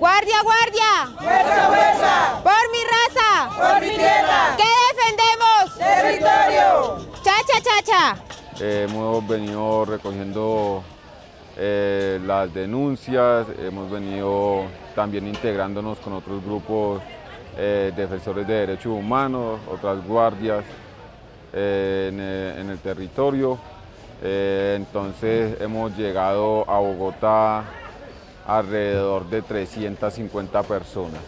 Guardia, guardia. Fuerza, fuerza. Por mi raza. Por mi tierra. ¿Qué defendemos? Territorio. Chacha, chacha. Eh, hemos venido recogiendo eh, las denuncias, hemos venido también integrándonos con otros grupos eh, defensores de derechos humanos, otras guardias en, en, el territorio. entonces hemos llegado a Bogotá alrededor de 350 personas.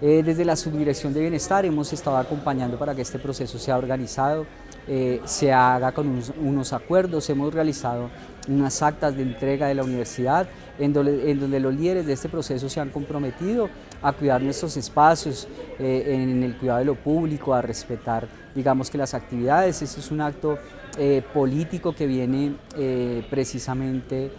Eh, desde la Subdirección de Bienestar hemos estado acompañando para que este proceso sea organizado, eh, se haga con unos, acuerdos, hemos realizado unas actas de entrega de la universidad en donde, los líderes de este proceso se han comprometido a cuidar nuestros espacios, eh, en el cuidado de lo público, a respetar digamos que las actividades. Este es un acto político que viene precisamente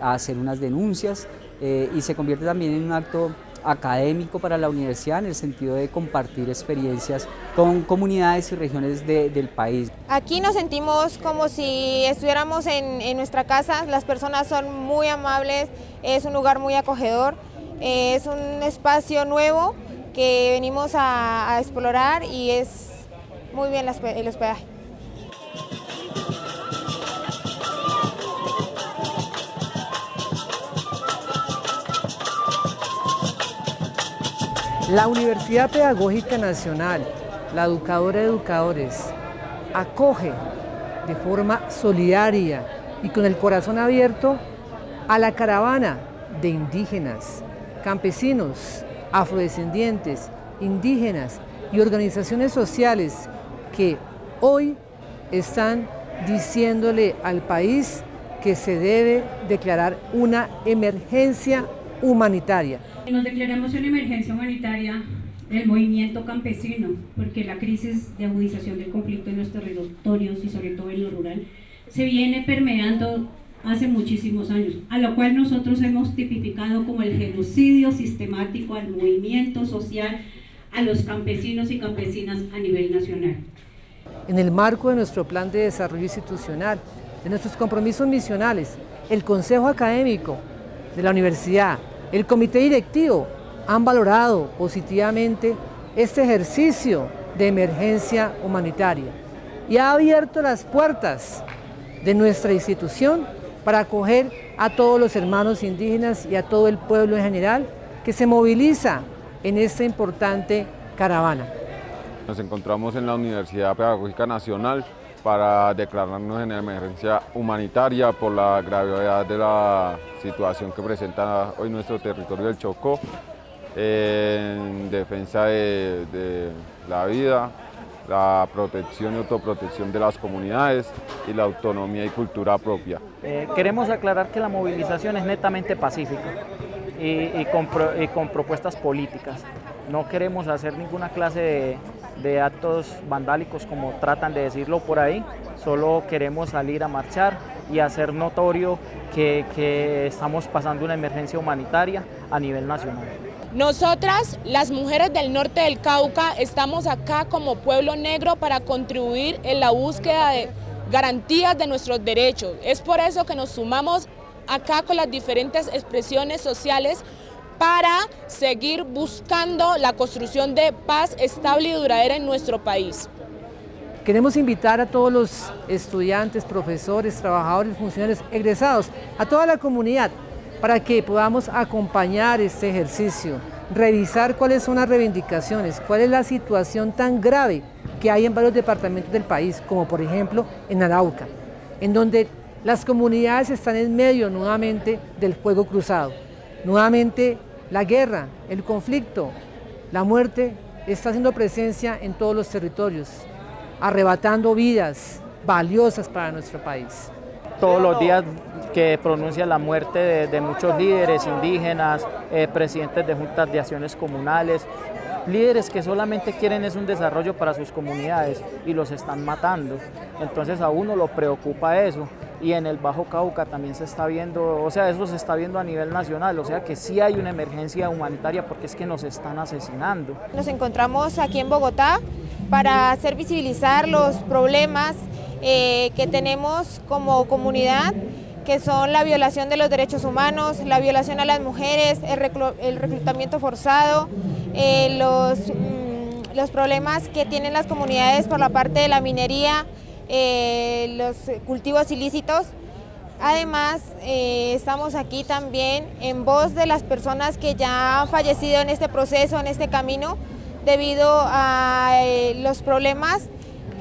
a hacer unas denuncias y se convierte también en un acto académico para la universidad en el sentido de compartir experiencias con comunidades y regiones del país. Aquí nos sentimos como si estuviéramos en, nuestra casa, las personas son muy amables, es un lugar muy acogedor, eh, es un espacio nuevo que venimos a explorar y es muy bien el hospedaje. La Universidad Pedagógica Nacional, la educadora de educadores, acoge de forma solidaria y con el corazón abierto a la caravana de indígenas, campesinos, afrodescendientes, indígenas y organizaciones sociales que hoy están diciéndole al país que se debe declarar una emergencia humanitaria. Nos declaramos una emergencia humanitaria del movimiento campesino, porque la crisis de agudización del conflicto en los territorios y sobre todo en lo rural se viene permeando hace muchísimos años, a lo cual nosotros hemos tipificado como el genocidio sistemático al movimiento social, a los campesinos y campesinas a nivel nacional. En el marco de nuestro plan de desarrollo institucional, de nuestros compromisos misionales, el Consejo Académico de la Universidad el comité directivo han valorado positivamente este ejercicio de emergencia humanitaria y ha abierto las puertas de nuestra institución para acoger a todos los hermanos indígenas y a todo el pueblo en general que se moviliza en esta importante caravana. Nos encontramos en la Universidad Pedagógica Nacional para declararnos en emergencia humanitaria por la gravedad de la situación que presenta hoy nuestro territorio del Chocó en defensa de, la vida, la protección y autoprotección de las comunidades y la autonomía y cultura propia. Eh, queremos aclarar que la movilización es netamente pacífica y, con, propuestas políticas. No queremos hacer ninguna clase de, actos vandálicos como tratan de decirlo por ahí, solo queremos salir a marchar y hacer notorio que, que, estamos pasando una emergencia humanitaria a nivel nacional. Nosotras, las mujeres del norte del Cauca, estamos acá como pueblo negro para contribuir en la búsqueda de garantías de nuestros derechos. Es por eso que nos sumamos acá con las diferentes expresiones sociales para seguir buscando la construcción de paz estable y duradera en nuestro país. Queremos invitar a todos los estudiantes, profesores, trabajadores, funcionarios, egresados, a toda la comunidad, para que podamos acompañar este ejercicio, revisar cuáles son las reivindicaciones, cuál es la situación tan grave que hay en varios departamentos del país, como por ejemplo en Arauca, en donde las comunidades están en medio nuevamente del fuego cruzado. Nuevamente la guerra, el conflicto, la muerte está haciendo presencia en todos los territorios, arrebatando vidas valiosas para nuestro país. Todos los días que pronuncia la muerte de, muchos líderes indígenas, eh, presidentes de juntas de acciones comunales, líderes que solamente quieren es un desarrollo para sus comunidades y los están matando. Entonces a uno lo preocupa eso y en el Bajo Cauca también se está viendo, o sea, eso se está viendo a nivel nacional, o sea que sí hay una emergencia humanitaria porque es que nos están asesinando. Nos encontramos aquí en Bogotá para hacer visibilizar los problemas eh, que tenemos como comunidad que son la violación de los derechos humanos, la violación a las mujeres, el, reclutamiento forzado, eh, los, mm, los problemas que tienen las comunidades por la parte de la minería, eh, los cultivos ilícitos. Además, eh, estamos aquí también en voz de las personas que ya han fallecido en este proceso, en este camino, debido a los problemas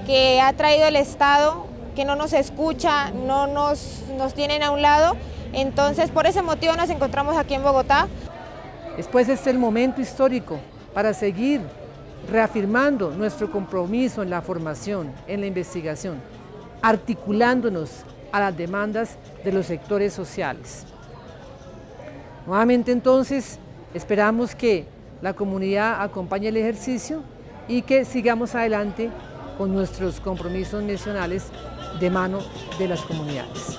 que ha traído el Estado que no nos escucha, no nos, nos tienen a un lado. Entonces, por ese motivo nos encontramos aquí en Bogotá. Después es el momento histórico para seguir reafirmando nuestro compromiso en la formación, en la investigación, articulándonos a las demandas de los sectores sociales. Nuevamente entonces esperamos que la comunidad acompañe el ejercicio y que sigamos adelante con nuestros compromisos nacionales de mano de las comunidades.